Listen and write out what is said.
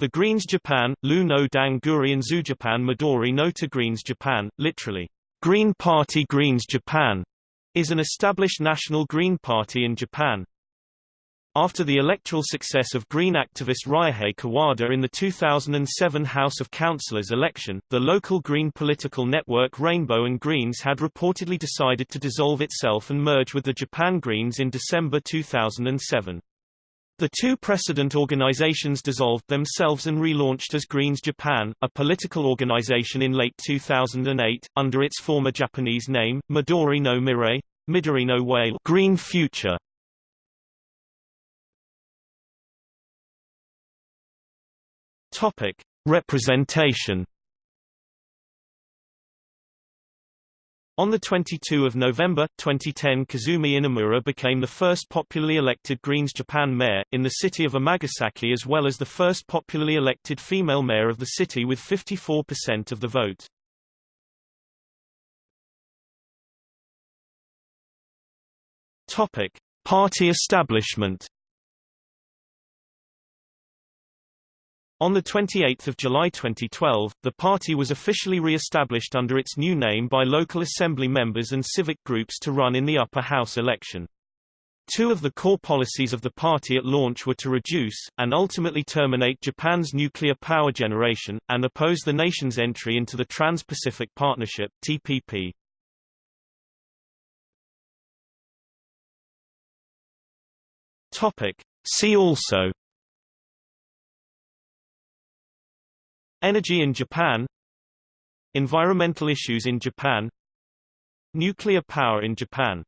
The Greens Japan, Lu no Danguri and Zujapan Midori no to Greens Japan, literally, Green Party Greens Japan, is an established national Green Party in Japan. After the electoral success of Green activist Ryuhei Kawada in the 2007 House of Councillors election, the local Green political network Rainbow and Greens had reportedly decided to dissolve itself and merge with the Japan Greens in December 2007. The two precedent organizations dissolved themselves and relaunched as Greens Japan, a political organization in late 2008, under its former Japanese name, Midori no Mirai, Midori no Whale Green Future. Topic: Representation On 22 November, 2010 Kazumi Inamura became the first popularly elected Greens Japan mayor, in the city of Amagasaki as well as the first popularly elected female mayor of the city with 54% of the vote. Topic. Party establishment On 28 July 2012, the party was officially re-established under its new name by local assembly members and civic groups to run in the upper house election. Two of the core policies of the party at launch were to reduce, and ultimately terminate Japan's nuclear power generation, and oppose the nation's entry into the Trans-Pacific Partnership TPP. See also Energy in Japan Environmental issues in Japan Nuclear power in Japan